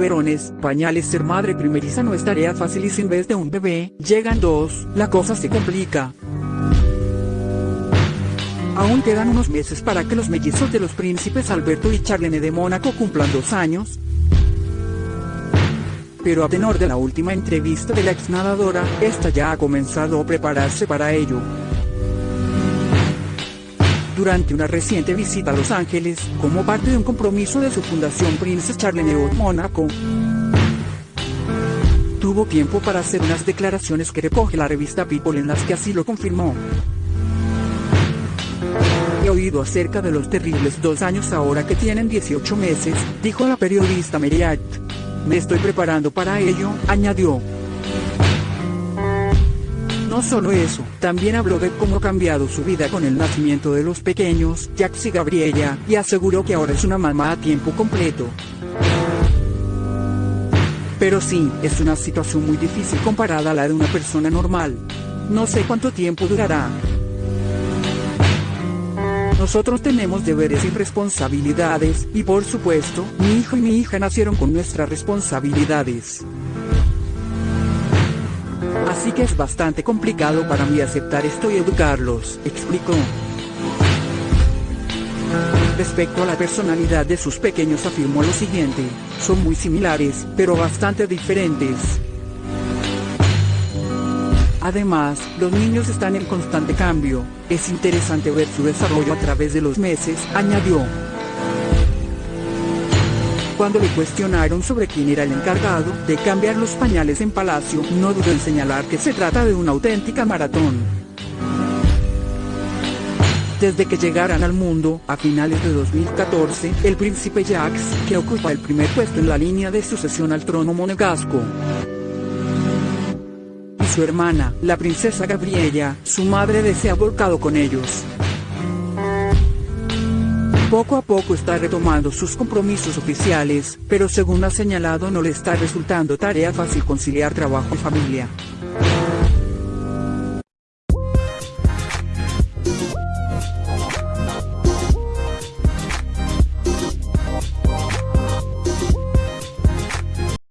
biberones, pañales. Ser madre primeriza no es tarea fácil y sin vez de un bebé, llegan dos, la cosa se complica. Aún quedan unos meses para que los mellizos de los príncipes Alberto y Charlene de Mónaco cumplan dos años. Pero a tenor de la última entrevista de la ex nadadora, esta ya ha comenzado a prepararse para ello. Durante una reciente visita a Los Ángeles, como parte de un compromiso de su fundación Princess Charlene of Mónaco, tuvo tiempo para hacer unas declaraciones que recoge la revista People en las que así lo confirmó. He oído acerca de los terribles dos años ahora que tienen 18 meses, dijo la periodista Meriat. Me estoy preparando para ello, añadió. No solo eso, también habló de cómo ha cambiado su vida con el nacimiento de los pequeños, Jax y Gabriella, y aseguró que ahora es una mamá a tiempo completo. Pero sí, es una situación muy difícil comparada a la de una persona normal. No sé cuánto tiempo durará, nosotros tenemos deberes y responsabilidades, y por supuesto, mi hijo y mi hija nacieron con nuestras responsabilidades. Así que es bastante complicado para mí aceptar esto y educarlos, explicó. Respecto a la personalidad de sus pequeños afirmó lo siguiente, son muy similares, pero bastante diferentes. Además, los niños están en constante cambio, es interesante ver su desarrollo a través de los meses, añadió. Cuando le cuestionaron sobre quién era el encargado de cambiar los pañales en Palacio, no dudó en señalar que se trata de una auténtica maratón. Desde que llegaran al mundo, a finales de 2014, el príncipe Jacques, que ocupa el primer puesto en la línea de sucesión al trono monegasco, su hermana, la princesa Gabriella, su madre desea volcado con ellos. Poco a poco está retomando sus compromisos oficiales, pero según ha señalado no le está resultando tarea fácil conciliar trabajo y familia.